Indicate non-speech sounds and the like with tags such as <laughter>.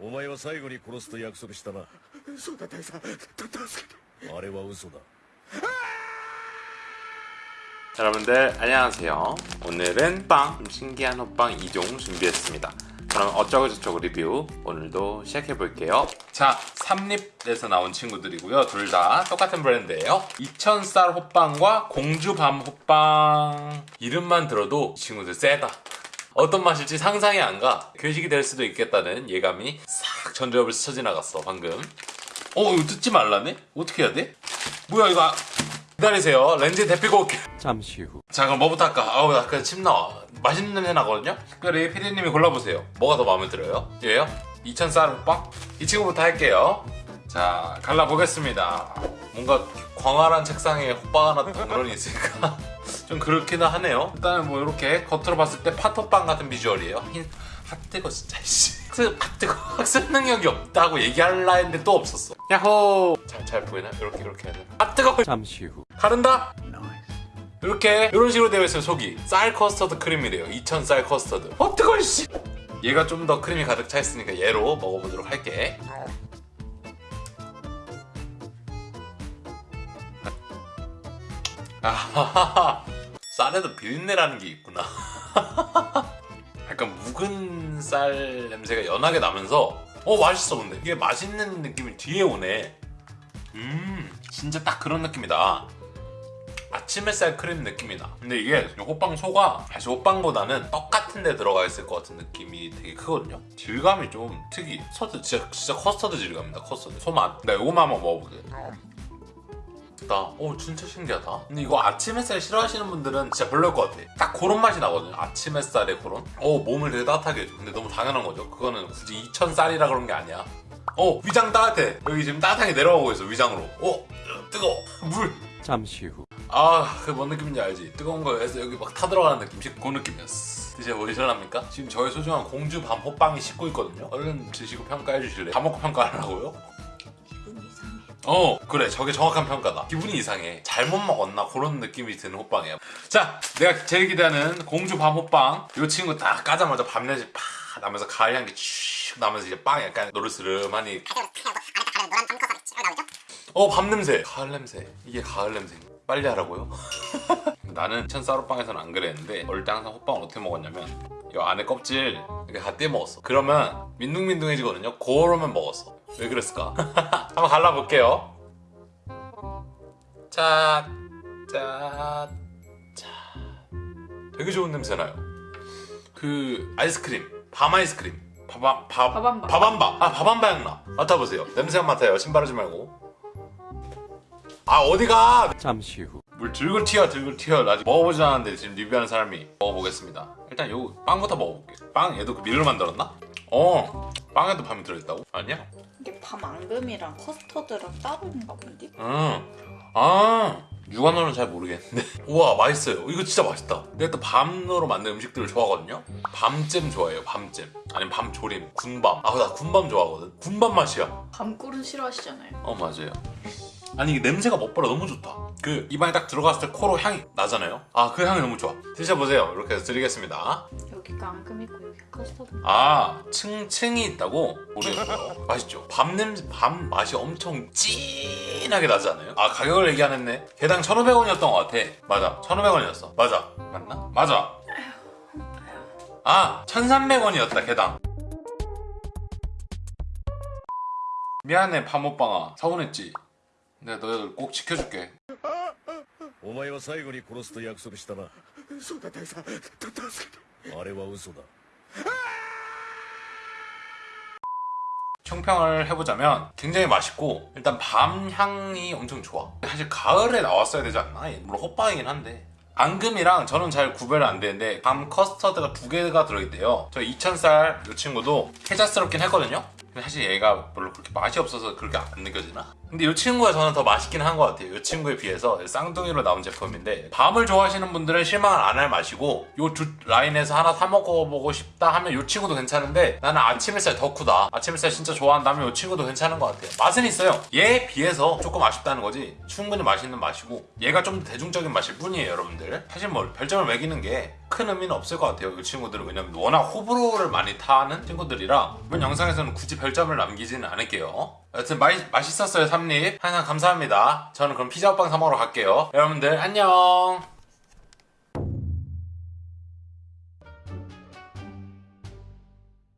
お前は最後に殺すと約束したなそうだ大佐た助けてあれは嘘だ 여러분들 안녕하세요 오늘은 빵 좀 신기한 호빵 2종 준비했습니다 그럼 어쩌고저쩌고 리뷰 오늘도 시작해볼게요 자 삼립에서 나온 친구들이고요 둘 다 똑같은 브랜드예요 2000쌀 호빵과 공주밤 호빵 이름만 들어도 이 친구들 세다 어떤 맛일지 상상이 안 가 괴식이 될 수도 있겠다는 예감이 싹 전두엽을 스쳐 지나갔어 방금 어 이거 뜯지 말라네? 어떻게 해야 돼? 뭐야 이거 아- 기다리세요 렌즈 데피고 올게 잠시 후. 자 그럼 뭐부터 할까? 아우 아까 침 나와 맛있는 냄새 나거든요? 특별히 피디님이 골라보세요 뭐가 더 마음에 들어요? 얘요? 2000쌀 호빵? 이 친구부터 할게요 자 갈라보겠습니다 뭔가 광활한 책상에 호빵 하나 덩그러니 있으니까 <laughs> 좀 그렇기는 하네요. 일단은 뭐 이렇게 겉으로 봤을 때 팥호빵 같은 비주얼이에요. 흰... 아 뜨거 진짜 씨. 그, 아 뜨거 <laughs> 학습 능력이 없다고 얘기할라 했는데 또 없었어. 야호! 잘, 잘 보이나? 이렇게 이렇게 해야 되나? 아 뜨거 잠시 후. 가른다! 이렇게 이런 식으로 되어 있어요 속이 쌀 커스터드 크림이래요. 2000 쌀 커스터드. 어 뜨거워 씨! 얘가 좀 더 크림이 가득 차 있으니까 얘로 먹어보도록 할게 아하하하. 쌀에도 비린내라는 게 있구나. <laughs> 약간 묵은 쌀 냄새가 연하게 나면서 어 맛있어 근데. 이게 맛있는 느낌이 뒤에 오네. 음 진짜 딱 그런 느낌이다. 아침 햇살 크림 느낌이 나 근데 이게 호빵 소가 사실 호빵보다는 떡 같은 데 들어가 있을 것 같은 느낌이 되게 크거든요. 질감이 좀 특이 커스터드 진짜, 진짜 커스터드 질감이다 커스터드. 소맛. 나 요거만 한번 먹어볼게 나, 오 진짜 신기하다 근데 이거 아침 햇살 싫어하시는 분들은 진짜 별로일 것 같아 딱 그런 맛이 나거든요 아침 햇살의 그런 오 몸을 되게 따뜻하게 해줘 근데 너무 당연한 거죠 그거는 굳이 2000쌀이라 그런 게 아니야 오 위장 따뜻해 여기 지금 따뜻하게 내려가고 있어 위장으로 오 뜨거워 물 잠시 후. 아, 그 뭔 느낌인지 알지? 뜨거운 거에서 여기 막 타들어가는 느낌, 그 느낌이었어. 드셔보실랍니까? 지금 저의 소중한 공주 밤 호빵이 식고 있거든요? 얼른 드시고 평가해 주실래요? 다 먹고 평가하라고요? 기분 이상해. 어, 그래. 저게 정확한 평가다. 기분이 이상해. 잘못 먹었나? 그런 느낌이 드는 호빵이에요. 자, 내가 제일 기대하는 공주 밤 호빵. 이 친구 딱 까자마자 밤냄새 팍 나면서 가을 향기 쭉 나면서 이제 빵 약간 노르스름하니 어, 밤 냄새. 가을 냄새. 이게 가을 냄새. 빨리 하라고요? <laughs> 나는 천사로빵에서는 안 그랬는데 어릴 때 항상 호빵을 어떻게 먹었냐면 이 안에 껍질 이렇게 다 떼 먹었어. 그러면 민둥민둥해지거든요. 그러면 먹었어. 왜 그랬을까? <laughs> 한번 갈라볼게요. 자, 자, 자. 되게 좋은 냄새 나요. 그 아이스크림, 밤 아이스크림. 밥밤, 밥, 밥한바. 밥한바. 아, 향 나. 맡아보세요. 냄새만 맡아요. 신발 하지 말고. 아, 어디가? 잠시 후. 물 들글 튀어 들글 튀어 나 아직 먹어보지 않았는데 지금 리뷰하는 사람이 먹어보겠습니다 일단 요 빵부터 먹어볼게. 빵 얘도 그 밀로 만들었나? 어 빵에도 밤이 들어있다고? 아니야? 이게 밤 앙금이랑 커스터드랑 따로인가 본데? 응아 육안으로는 잘 모르겠는데. <laughs> 우와 맛있어요. 이거 진짜 맛있다. 내가 또 밤으로 만든 음식들을 좋아하거든요? 밤잼 좋아해요 밤잼. 아니면 밤조림 군밤. 아 나 군밤 좋아하거든. 군밤 맛이야. 밤꿀은 싫어하시잖아요. 어 맞아요 아니 냄새가 먹보라 너무 좋다. 그 입안에 딱 들어갔을 때 코로 향이 나잖아요? 아 그 향이 너무 좋아. 드셔보세요. 이렇게 해서 드리겠습니다. 여기가 앙금 있고 여기 커스터드. 아 층층이 있다고? 모르겠어요 <laughs> 맛있죠? 밤 냄새 밤 맛이 엄청 진하게 나지 않아요? 아 가격을 얘기 안 했네 개당 1,500원이었던 것 같아. 맞아. 1,500원이었어. 맞아. 맞나? 맞아. 아 1,300원이었다 개당. 미안해 밤오빵아 서운했지 내가 너희들 꼭 지켜줄게. 오마이와 사이고리 고로스도 약속했잖아. 소다 대사, 다다스. 아래와 우소다. 총평을 해보자면 굉장히 맛있고 일단 밤 향이 엄청 좋아 사실 가을에 나왔어야 되지 않나? 물론 호빵이긴 한데 앙금이랑 저는 잘 구별이 안 되는데 밤 커스터드가 두 개가 들어있대요 저 이천살 이 친구도 해자스럽긴 했거든요 사실 얘가 별로 그렇게 맛이 없어서 그렇게 안 느껴지나? 근데 이 친구가 저는 더 맛있긴 한 것 같아요. 이 친구에 비해서 쌍둥이로 나온 제품인데 밤을 좋아하시는 분들은 실망을 안 할 맛이고 이 두 라인에서 하나 사 먹어보고 싶다 하면 이 친구도 괜찮은데 나는 아침 햇살 덕후다. 아침 햇살 진짜 좋아한다면 이 친구도 괜찮은 것 같아요. 맛은 있어요. 얘에 비해서 조금 아쉽다는 거지. 충분히 맛있는 맛이고 얘가 좀더 대중적인 맛일 뿐이에요, 여러분들. 사실 뭐 별점을 매기는 게 큰 의미는 없을 것 같아요. 이 친구들은 왜냐면 워낙 호불호를 많이 타는 친구들이라 이번 영상에서는 굳이 별점을 남기지는 않을게요. 여튼 맛, 맛있었어요, 삼립. 항상 감사합니다. 저는 그럼 피자 호빵 사 먹으러 갈게요. 여러분들 안녕.